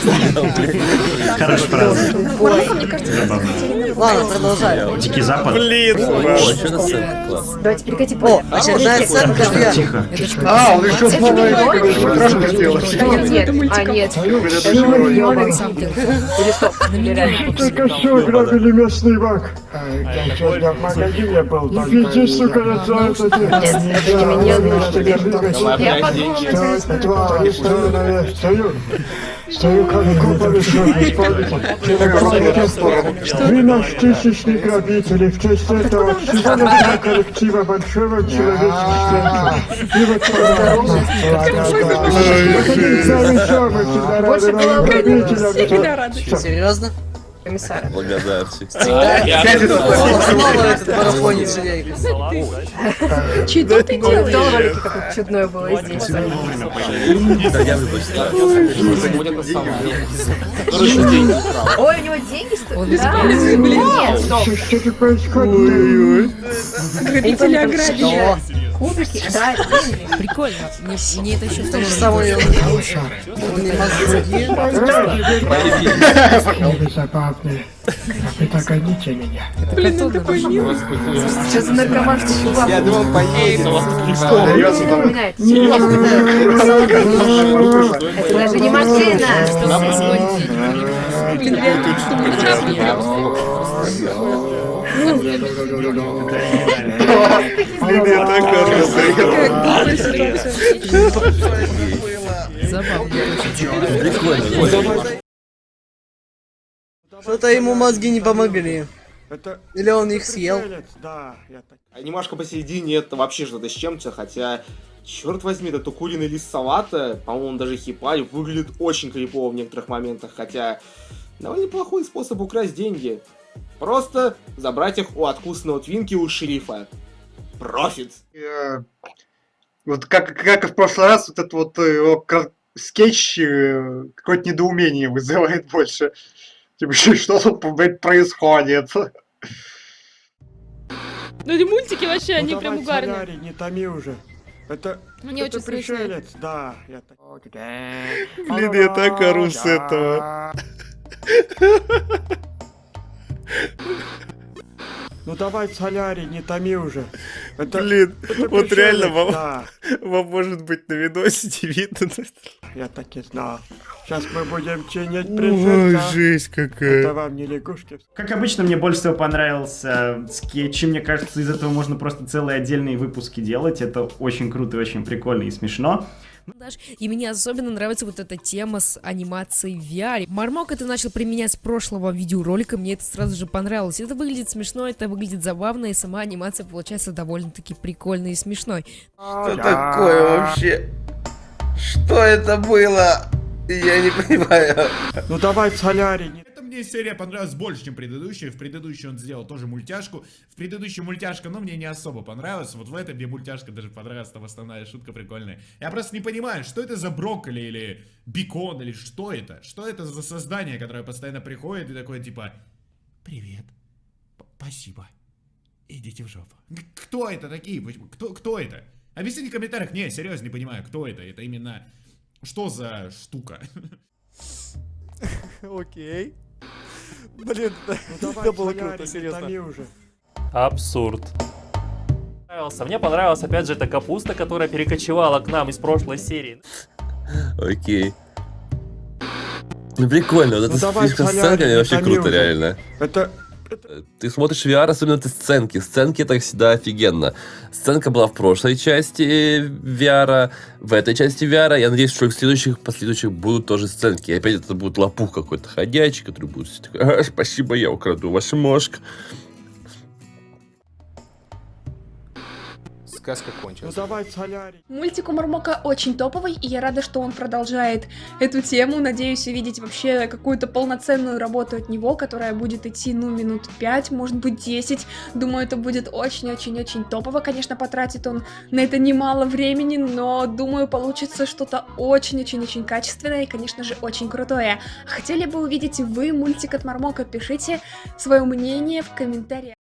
Фраза. Кажется, Забавно. Ладно, продолжай. Дикий Запад. Блин, что на. Давайте перекати О, очередная сценка VR. Тихо. А, он еще с Это новой не ролик? экрашкой сделал. Нет, а нет. Это. Или что? Только что грабили местный банк. Я сегодня в магазине был. Иди, сука, я за это Нет, это не меня, Я подумала, Два, я стою, наверное, стою. Как купа Вы наш тысячный грабитель, и в честь этого всего нашего коллектива большого человеческого. И вот Завещал мы всегда Больше рады было новым бы грабителям. Серьезно? Комиссара. Благодарчик. Снова этот марафонец жалеет. Что ты делаешь? В том ролике какое чудное было и здесь. Да, я люблю читать. Ой, у него деньги стоят? Нет, стоп. Что происходит? Грабители ограбили. Кубики? Да. Прикольно. Мне, мне это еще же самое. Мозги. Вы. Вы догоните меня. Что за наркоманский чувак? Я думал, поедет. Это даже не машина. Блин, Забавно. Прикольно. Что-то ему мозги не помогли. Это... Или он их съел. Да, я так... Анимашка посередине это вообще что-то с чем-то, хотя, черт возьми, этот укуренный лист салата, по-моему, даже хипарь, выглядит очень крипово в некоторых моментах, хотя довольно неплохой способ украсть деньги. Просто забрать их у от вкусного Twinkie у шерифа. Профит. Э, Вот как, как и в прошлый раз, вот этот вот э, его скетч э, какое-то недоумение вызывает больше. Типа, что тут, блядь, происходит? Ну эти мультики вообще, они Ну, прям давай, угарные. солярий, не томи уже. Это... Мне это очень смешно. пришелец, да. Я так... Блин, я так ору с этого. Ну давай, солярий, не томи уже. Это... Блин, это вот реально вам, Да, вам может быть на видосе видно. я так и знал. Сейчас мы будем чинить Ой, пришельца. жесть Это какая. вам не лягушки. Как обычно, мне больше всего понравился скетч. Мне кажется, из этого можно просто целые отдельные выпуски делать. Это очень круто и очень прикольно и смешно. Знаешь, И мне особенно нравится вот эта тема с анимацией в VR. Мармок это начал применять с прошлого видеоролика, мне это сразу же понравилось. Это выглядит смешно, это выглядит забавно, и сама анимация получается довольно-таки прикольной и смешной. Что такое вообще? Что это было? Я не понимаю. Ну давай, солярий, не... Мне серия понравилась больше, чем предыдущая. В предыдущей он сделал тоже мультяшку. В предыдущей мультяшка, ну, мне не особо понравилась. Вот в этой мне мультяшка даже понравилась, там основная шутка прикольная. Я просто не понимаю, что это за брокколи или бекон, или что это? Что это за создание, которое постоянно приходит и такое типа «Привет, П- спасибо, идите в жопу». Кто это такие? Кто, кто это? Объясните в комментариях. Не, серьезно, не понимаю, кто это. Это именно... Что за штука? Окей. Блин, Ну давай, это было круто, серьезно. Абсурд. Понравился. Мне понравилась опять же эта капуста, которая перекочевала к нам из прошлой серии. Окей. Ну прикольно, вот Ну эта давай, фишка с не вообще круто, уже. реально. Это... Ты смотришь VR, особенно эти сценки. Сценки это всегда офигенно. Сценка была в прошлой части VR, в этой части VR. Я надеюсь, что в следующих, последующих будут тоже сценки. И опять это будет лопух какой-то ходячий, который будет все такой, «А, спасибо, я украду ваш мозг. Сказка Ну кончилась. давай, солярий. Мультик у Мармока очень топовый, и я рада, что он продолжает эту тему. Надеюсь увидеть вообще какую-то полноценную работу от него, которая будет идти, ну, минут 5, может быть, 10. Думаю, это будет очень-очень-очень топово. Конечно, потратит он на это немало времени, но, думаю, получится что-то очень-очень-очень качественное и, конечно же, очень крутое. Хотели бы увидеть вы мультик от Мармока? Пишите свое мнение в комментариях.